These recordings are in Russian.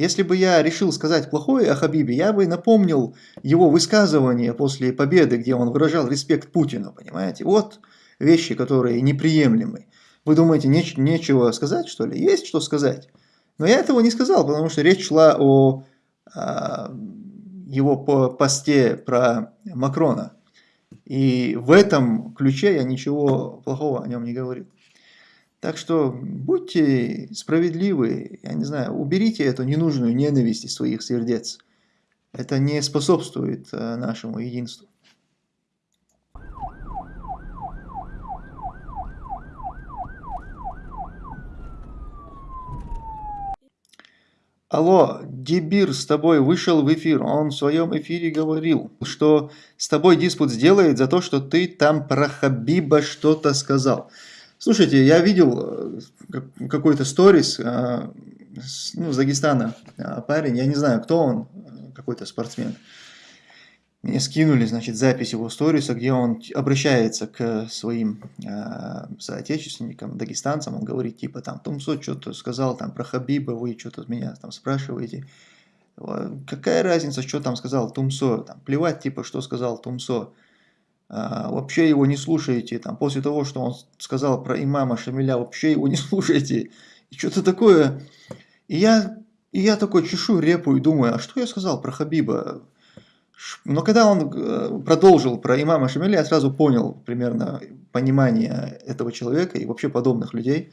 Если бы я решил сказать плохое о Хабибе, я бы напомнил его высказывание после победы, где он выражал респект Путину, понимаете? Вот вещи, которые неприемлемы. Вы думаете, неч нечего сказать, что ли? Есть что сказать. Но я этого не сказал, потому что речь шла о, о его посте про Макрона. И в этом ключе я ничего плохого о нем не говорил. Так что будьте справедливы, я не знаю, уберите эту ненужную ненависть из своих сердец. Это не способствует э, нашему единству. Алло, Дебир с тобой вышел в эфир, он в своем эфире говорил, что с тобой диспут сделает за то, что ты там про Хабиба что-то сказал. Слушайте, я видел э, какой-то сторис э, ну, с Дагестана э, парень, я не знаю, кто он, какой-то спортсмен. Мне скинули, значит, запись его сториса, где он обращается к своим э, соотечественникам, дагестанцам, он говорит, типа, там, Тумсо что-то сказал там про Хабиба, вы что-то меня там спрашиваете. Какая разница, что там сказал Тумсо, там, плевать, типа, что сказал Тумсо. А, вообще его не слушаете, там, после того, что он сказал про имама Шамиля, вообще его не слушаете, и что-то такое. И я, и я такой чешу репу и думаю, а что я сказал про Хабиба? Но когда он э, продолжил про имама Шамиля, я сразу понял примерно понимание этого человека и вообще подобных людей.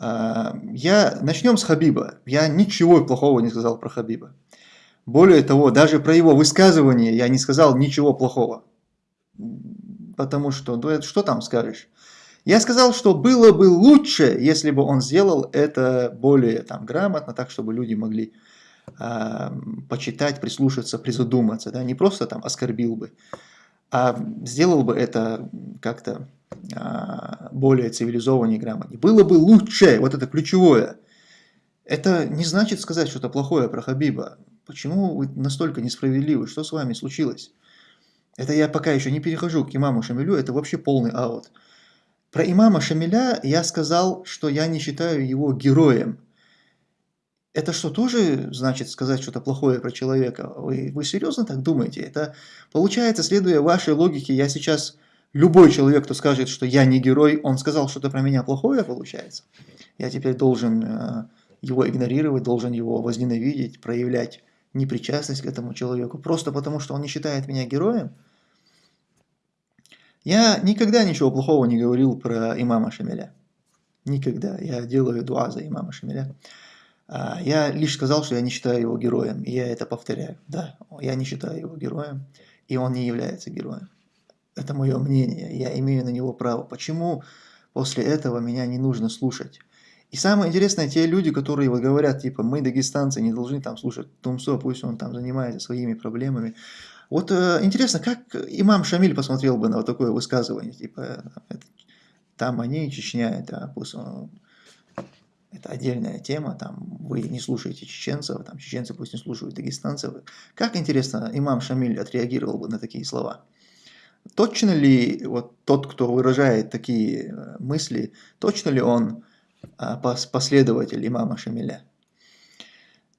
А, я, начнем с Хабиба. Я ничего плохого не сказал про Хабиба. Более того, даже про его высказывание я не сказал ничего плохого потому что, ну, что там скажешь? Я сказал, что было бы лучше, если бы он сделал это более там, грамотно, так, чтобы люди могли э, почитать, прислушаться, призадуматься, да, не просто там оскорбил бы, а сделал бы это как-то э, более цивилизованнее, грамотнее. Было бы лучше, вот это ключевое. Это не значит сказать что-то плохое про Хабиба. Почему вы настолько несправедливы? Что с вами случилось? Это я пока еще не перехожу к имаму Шамилю, это вообще полный аут. Про имама Шамиля я сказал, что я не считаю его героем. Это что, тоже значит сказать что-то плохое про человека? Вы, вы серьезно так думаете? Это получается, следуя вашей логике, я сейчас... Любой человек, кто скажет, что я не герой, он сказал что-то про меня плохое, получается. Я теперь должен э, его игнорировать, должен его возненавидеть, проявлять непричастность к этому человеку, просто потому что он не считает меня героем. Я никогда ничего плохого не говорил про имама Шамиля. Никогда. Я делаю дуа за имама Шамиля. А, я лишь сказал, что я не считаю его героем, и я это повторяю. Да, я не считаю его героем, и он не является героем. Это мое мнение, я имею на него право. Почему после этого меня не нужно слушать? И самое интересное, те люди, которые вот говорят, типа, мы, дагестанцы, не должны там слушать Тумсо, пусть он там занимается своими проблемами. Вот э, интересно, как имам Шамиль посмотрел бы на вот такое высказывание, типа, это, там они, Чечня, это, пусть он, это отдельная тема, там вы не слушаете чеченцев, там чеченцы пусть не слушают дагестанцев. Как интересно, имам Шамиль отреагировал бы на такие слова? Точно ли вот тот, кто выражает такие э, мысли, точно ли он а, последователь имама Шамиля?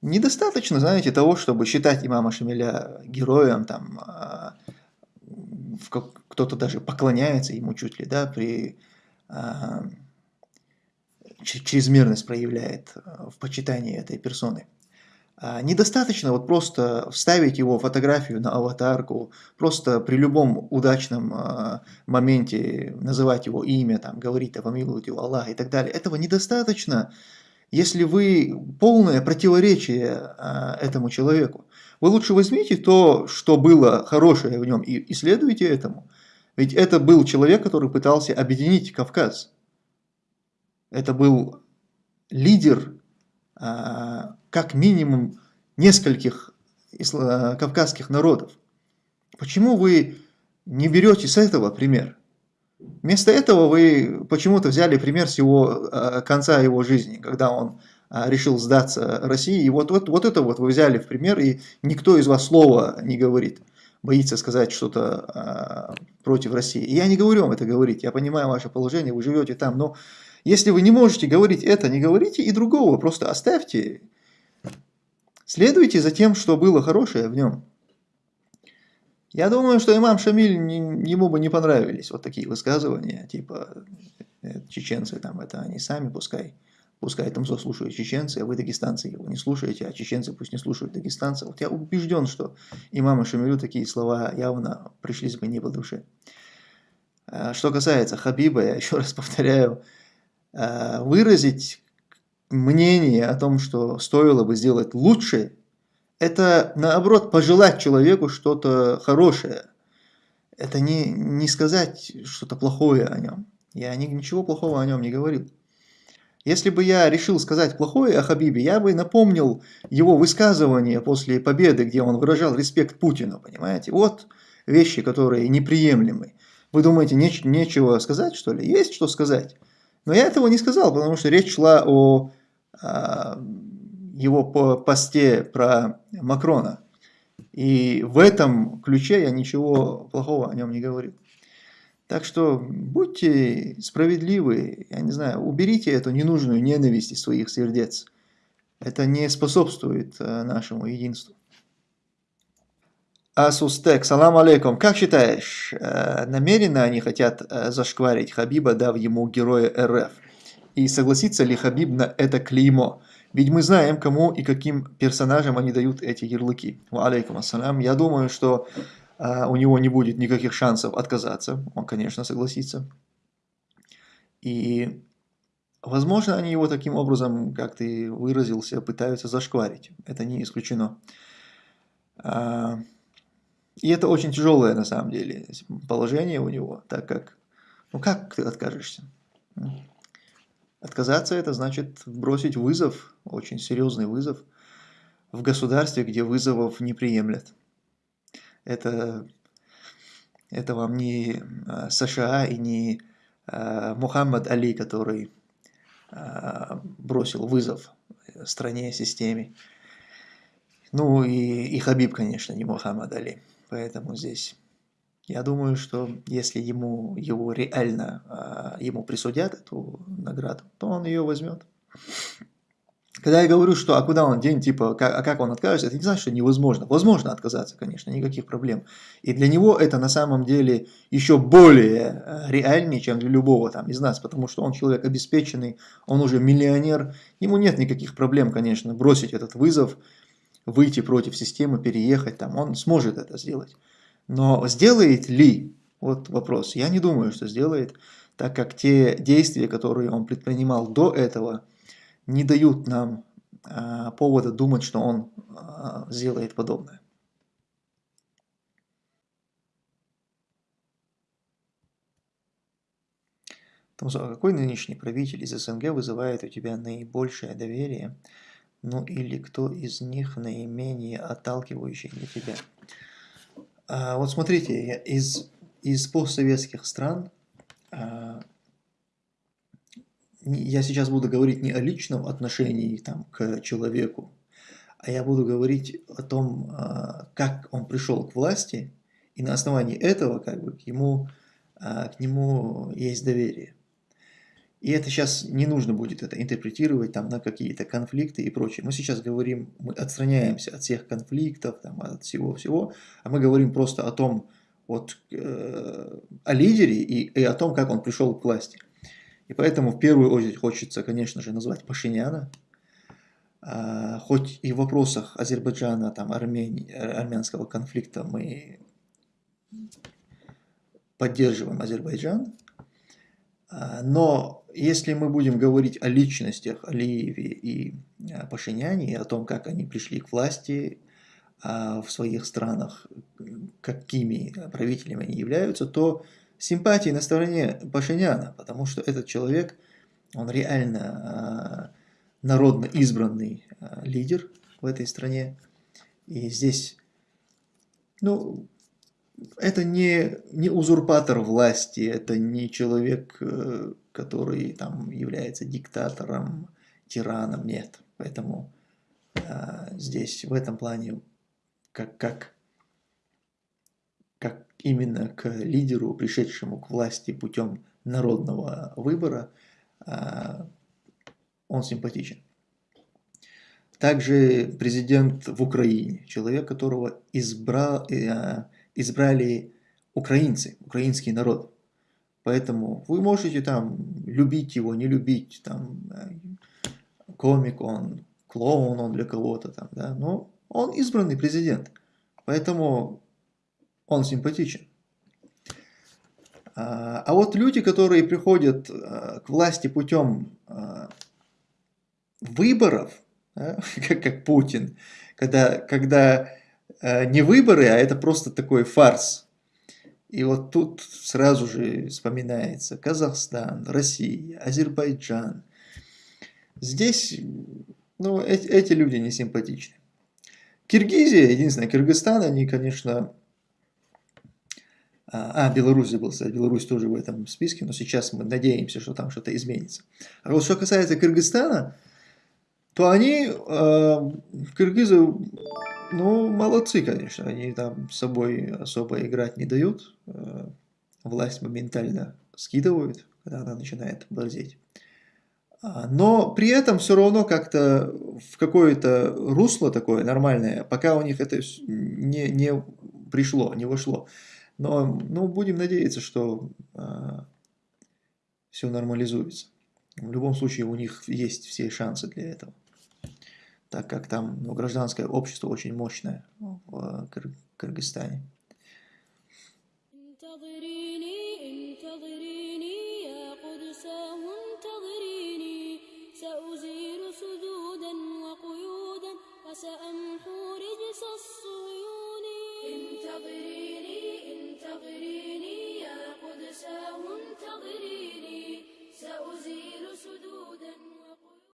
Недостаточно, знаете, того, чтобы считать имама Шамиля героем, там, а, кто-то даже поклоняется ему чуть ли, да, при а, чрезмерность проявляет а, в почитании этой персоны. Недостаточно вот просто вставить его фотографию на аватарку, просто при любом удачном моменте называть его имя, там, говорить, да помилует его Аллах и так далее. Этого недостаточно если вы полное противоречие а, этому человеку. Вы лучше возьмите то, что было хорошее в нем, и исследуйте этому. Ведь это был человек, который пытался объединить Кавказ. Это был лидер, а, как минимум, нескольких кавказских народов. Почему вы не берете с этого пример? Вместо этого вы почему-то взяли пример с его э, конца его жизни, когда он э, решил сдаться России. И вот, вот, вот это вот вы взяли в пример, и никто из вас слова не говорит, боится сказать что-то э, против России. И я не говорю вам это говорить, я понимаю ваше положение, вы живете там, но если вы не можете говорить это, не говорите и другого, просто оставьте. Следуйте за тем, что было хорошее в нем. Я думаю, что имам Шамиль, ему бы не понравились вот такие высказывания, типа э, чеченцы там, это они сами пускай, пускай там слушают чеченцы, а вы дагестанцы его не слушаете, а чеченцы пусть не слушают дагестанцев. Вот я убежден, что имаму Шамилю такие слова явно пришлись бы не по душе. А что касается Хабиба, я еще раз повторяю, выразить мнение о том, что стоило бы сделать лучше, это наоборот пожелать человеку что-то хорошее. Это не, не сказать что-то плохое о нем. Я ни, ничего плохого о нем не говорил. Если бы я решил сказать плохое о Хабибе, я бы напомнил его высказывание после победы, где он выражал респект Путину, понимаете? Вот вещи, которые неприемлемы. Вы думаете, неч нечего сказать, что ли? Есть что сказать. Но я этого не сказал, потому что речь шла о а, его посте про Макрона. И в этом ключе я ничего плохого о нем не говорил. Так что будьте справедливы, я не знаю, уберите эту ненужную ненависть из своих сердец. Это не способствует э, нашему единству. Асустек, салам алейкум. Как считаешь, э, намеренно они хотят э, зашкварить Хабиба, дав ему героя РФ? И согласится ли Хабиб на это клеймо? Ведь мы знаем, кому и каким персонажам они дают эти ярлыки. Алейкум ассалам. Я думаю, что а, у него не будет никаких шансов отказаться. Он, конечно, согласится. И, возможно, они его таким образом, как ты выразился, пытаются зашкварить. Это не исключено. И это очень тяжелое, на самом деле, положение у него, так как, ну как ты откажешься? Отказаться это значит бросить вызов, очень серьезный вызов, в государстве, где вызовов не приемлят. Это, это вам не а, США и не а, Мухаммад Али, который а, бросил вызов стране, системе. Ну и, и Хабиб, конечно, не Мухаммад Али. Поэтому здесь я думаю, что если ему его реально ему присудят эту награду, то он ее возьмет. Когда я говорю, что а куда он день, типа, как, а как он откажется, это не значит, что невозможно. Возможно отказаться, конечно, никаких проблем. И для него это на самом деле еще более э, реальнее, чем для любого там из нас, потому что он человек обеспеченный, он уже миллионер, ему нет никаких проблем, конечно, бросить этот вызов, выйти против системы, переехать там, он сможет это сделать. Но сделает ли? Вот вопрос. Я не думаю, что сделает, так как те действия, которые он предпринимал до этого – не дают нам а, повода думать, что он а, сделает подобное. Томсо, а какой нынешний правитель из СНГ вызывает у тебя наибольшее доверие? Ну или кто из них наименее отталкивающий для тебя? А, вот смотрите, из, из постсоветских стран а, я сейчас буду говорить не о личном отношении там, к человеку, а я буду говорить о том, а, как он пришел к власти, и на основании этого как бы, к, ему, а, к нему есть доверие. И это сейчас не нужно будет это интерпретировать там, на какие-то конфликты и прочее. Мы сейчас говорим, мы отстраняемся от всех конфликтов, там, от всего-всего, а мы говорим просто о том, вот, э, о лидере и, и о том, как он пришел к власти. И поэтому в первую очередь хочется, конечно же, назвать Пашиняна. А, хоть и в вопросах Азербайджана, там, Армении, армянского конфликта мы поддерживаем Азербайджан, а, но если мы будем говорить о личностях Алиеве и а, Пашиняне, и о том, как они пришли к власти в своих странах, какими правителями они являются, то симпатии на стороне Пашиняна, потому что этот человек, он реально э, народно избранный э, лидер в этой стране. И здесь, ну, это не, не узурпатор власти, это не человек, э, который там является диктатором, тираном, нет. Поэтому э, здесь в этом плане, как, как как именно к лидеру, пришедшему к власти путем народного выбора, а, он симпатичен. также президент в Украине, человек, которого избрал, э, избрали украинцы, украинский народ. Поэтому вы можете там любить его, не любить, там, э, комик он, клоун он для кого-то там, да, но он избранный президент, поэтому он симпатичен. А, а вот люди, которые приходят э, к власти путем выборов, да, как, как Путин, когда, когда э, не выборы, а это просто такой фарс. И вот тут сразу же вспоминается Казахстан, Россия, Азербайджан. Здесь ну, эти, эти люди не симпатичны. Киргизия, единственное, Кыргызстан, они, конечно... А, а Беларусь забыл сказать, Беларусь тоже в этом списке, но сейчас мы надеемся, что там что-то изменится. А вот что касается Кыргызстана, то они, э, киргизы, ну, молодцы, конечно, они там с собой особо играть не дают, э, власть моментально скидывают, когда она начинает борзеть. А, но при этом все равно как-то в какое-то русло такое нормальное, пока у них это не, не пришло, не вошло. Но ну, будем надеяться, что э, все нормализуется. В любом случае у них есть все шансы для этого так как там ну, гражданское общество очень мощное в Кыр Кыргызстане. سأمحو رجس الصهيون انتظريني انتظريني